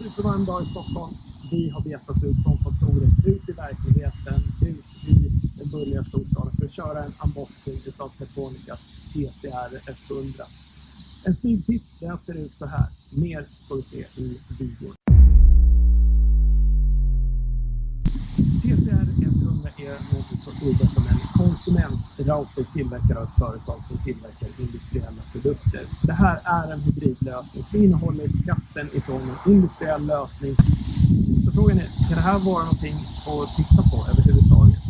supervarm dag i Stockholm. Vi har begett oss ut från kontoret, ut i verkligheten, ut i den bulliga storstaden för att köra en unboxing utav Tetonicas TCR 100. En smygtitt, den ser ut så här. Mer får du se i videon. Är något så udda som en konsumentrouter tillverkad av ett företag som tillverkar industriella produkter. Så det här är en hybridlösning som innehåller kraften ifrån en industriell lösning. Så frågan är, kan det här vara någonting att titta på överhuvudtaget?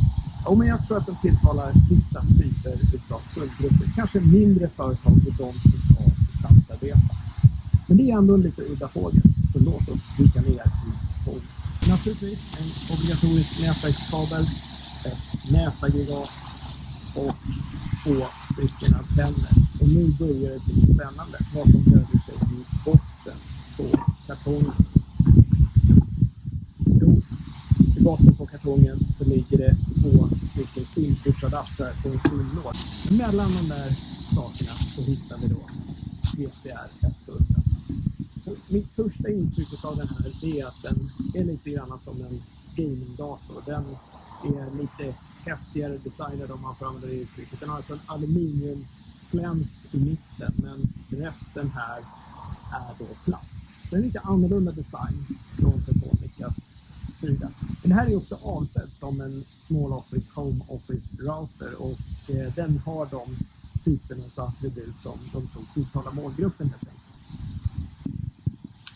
Ja, men jag tror att den tilltalar vissa typer av kundgrupper. Kanske mindre företag och de som ska distansarbeta. Men det är ändå en lite udda fågel, så låt oss dyka ner i tåget. Naturligtvis en obligatorisk nätverkskabel, ett nätaggregat och två stycken antenner. Och nu börjar det bli spännande vad som döljer sig i botten på kartongen. Jo, i botten på kartongen så ligger det två stycken simkortsadaptrar på en simlåda. Mellan de där sakerna så hittar vi då PCR 100 mitt första intryck av den här är att den är lite grann som en gamingdator. Den är lite häftigare designad om man får använda det uttrycket. Den har alltså en aluminiumfläns i mitten men resten här är då plast. Så en lite annorlunda design från Tetonicas sida. Men det här är också avsedd som en Small Office Home Office Router och eh, den har de typen av attribut som de tror tilltalar målgruppen helt enkelt.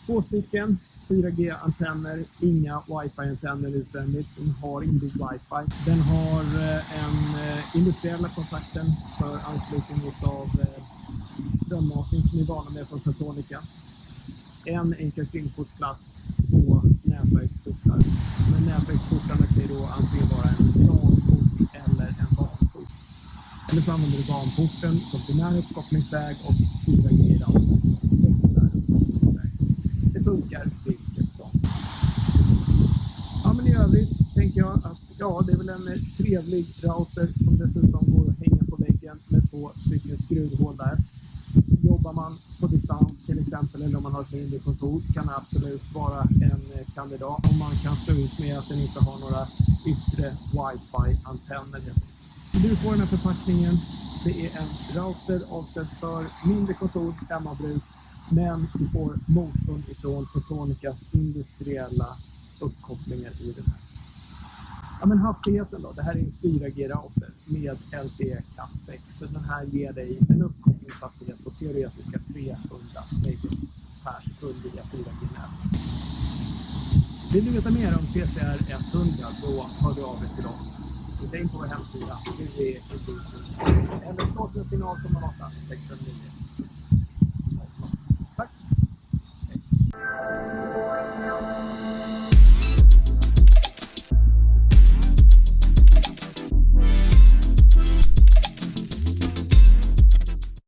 Två stycken 4G-antenner, inga wifi-antenner utvändigt. Den har inbyggd wifi. Den har eh, en eh, industriella kontakten för anslutning av eh, strömmatning som vi är vana med från Tetonica. En enkel simkortsplats, två nätverksportar. Men nätverksportarna kan ju då antingen vara en LAN-port eller en WAN-port. Eller så använder du WAN-porten som primär uppkopplingsväg och 4G som sekundär funkar vilket som. Ja, men i övrigt tänker jag att ja, det är väl en trevlig router som dessutom går att hänga på väggen med två stycken skruvhål där. Jobbar man på distans till exempel eller om man har ett mindre kontor kan det absolut vara en eh, kandidat om man kan stå ut med att den inte har några yttre wifi-antenner. Du får den här förpackningen. Det är en router avsedd för mindre kontor, hemmabruk men du får motorn ifrån Protonicas industriella uppkopplingar i den här. Ja, men hastigheten då? Det här är en 4G-router med LTE Cat 6. Så den här ger dig en uppkopplingshastighet på teoretiska 300 megabit per sekund via 4G-nät. Vill du veta mer om TCR 100 då hör du av dig till oss. Titta in på vår hemsida www.eller slå sin signal på 08 659